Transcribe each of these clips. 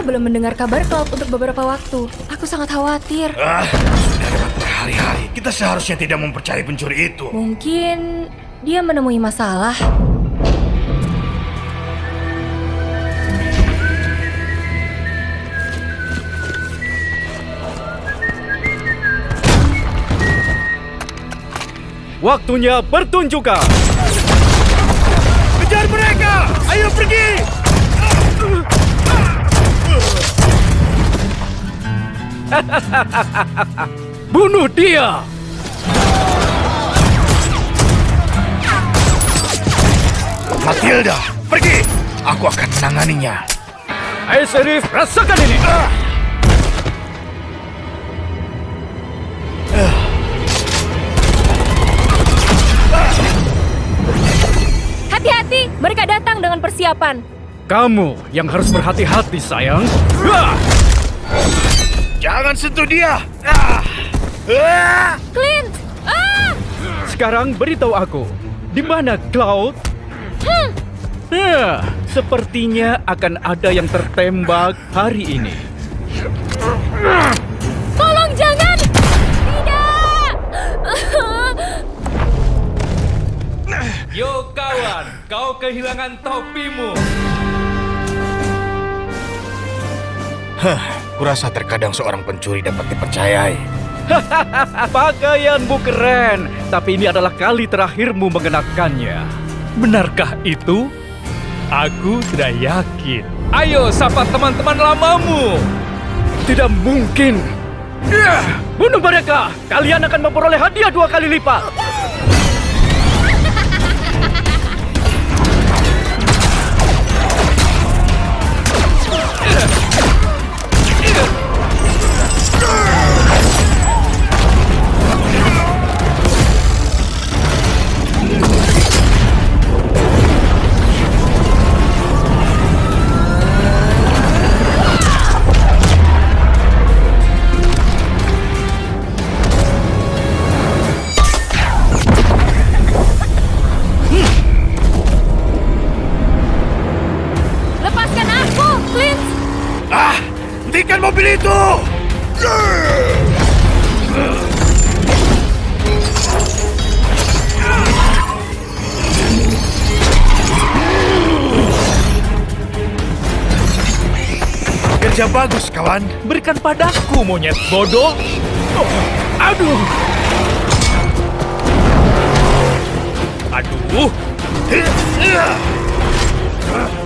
belum mendengar kabar Cloud untuk beberapa waktu. Aku sangat khawatir. Ah, sudah lewat berhari-hari. Kita seharusnya tidak mempercayai pencuri itu. Mungkin dia menemui masalah. Waktunya pertunjukan. Bunuh dia! Matilda, pergi! Aku akan menanganinya. Ayo Serif, rasakan ini! Hati-hati, mereka datang dengan persiapan. Kamu yang harus berhati-hati, sayang. Hah! Jangan sentuh dia! Ah! Ah! Clint! Ah! Sekarang beritahu aku, di mana Cloud? Ya, sepertinya akan ada yang tertembak hari ini. Tolong jangan! Tidak! Yo kawan, kau kehilangan topimu. Hah, kurasa terkadang seorang pencuri dapat dipercayai. Pakaianmu keren, tapi ini adalah kali terakhirmu mengenakannya. Benarkah itu? Aku sudah yakin. Ayo sapa teman-teman lamamu. Tidak mungkin. Bunuh mereka. Kalian akan memperoleh hadiah dua kali lipat. Hentikan mobil itu! Kerja bagus, kawan. Berikan padaku monyet bodoh. Aduh, Aduh,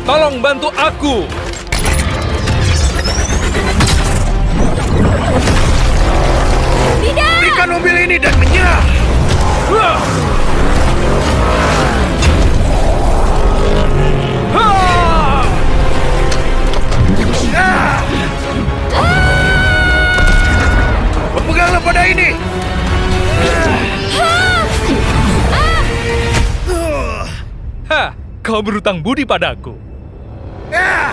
tolong bantu aku. Berikan mobil ini dan menyerah! Peganglah pada ini! Hah, kau berutang budi padaku. Ah!